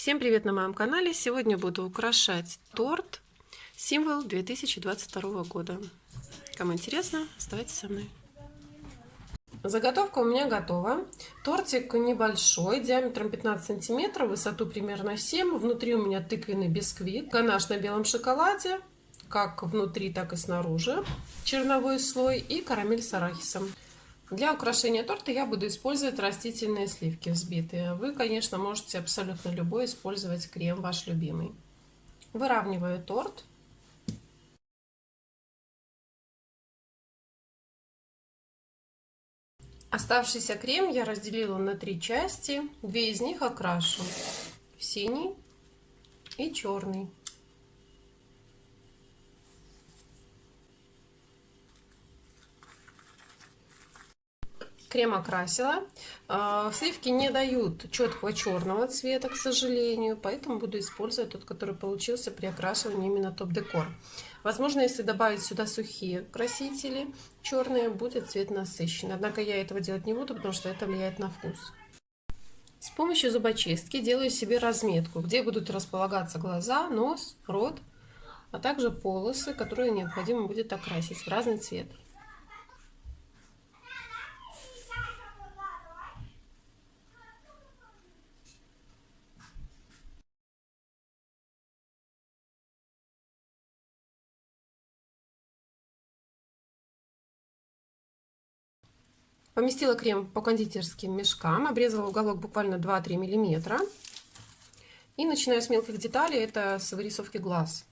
Всем привет на моем канале! Сегодня буду украшать торт символ 2022 года. Кому интересно, оставайтесь со мной. Заготовка у меня готова. Тортик небольшой, диаметром 15 сантиметров, высоту примерно 7. Внутри у меня тыквенный бисквит, ганаш на белом шоколаде, как внутри, так и снаружи, черновой слой и карамель с арахисом. Для украшения торта я буду использовать растительные сливки взбитые. Вы, конечно, можете абсолютно любой использовать крем ваш любимый. Выравниваю торт. Оставшийся крем я разделила на три части. Две из них окрашу в синий и черный. Крем окрасила. А, сливки не дают четкого черного цвета, к сожалению, поэтому буду использовать тот, который получился при окрашивании именно топ-декор. Возможно, если добавить сюда сухие красители черные, будет цвет насыщенный. Однако я этого делать не буду, потому что это влияет на вкус. С помощью зубочистки делаю себе разметку, где будут располагаться глаза, нос, рот, а также полосы, которые необходимо будет окрасить в разный цвет. Поместила крем по кондитерским мешкам, обрезала уголок буквально 2-3 миллиметра. И начинаю с мелких деталей, это с вырисовки глаз.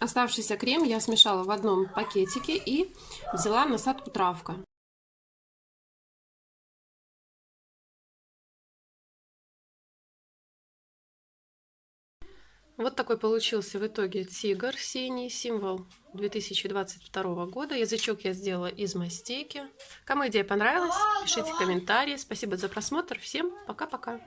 Оставшийся крем я смешала в одном пакетике и взяла насадку травка. Вот такой получился в итоге тигр синий, символ 2022 года. Язычок я сделала из мастейки. Кому идея понравилась, пишите комментарии. Спасибо за просмотр. Всем пока-пока.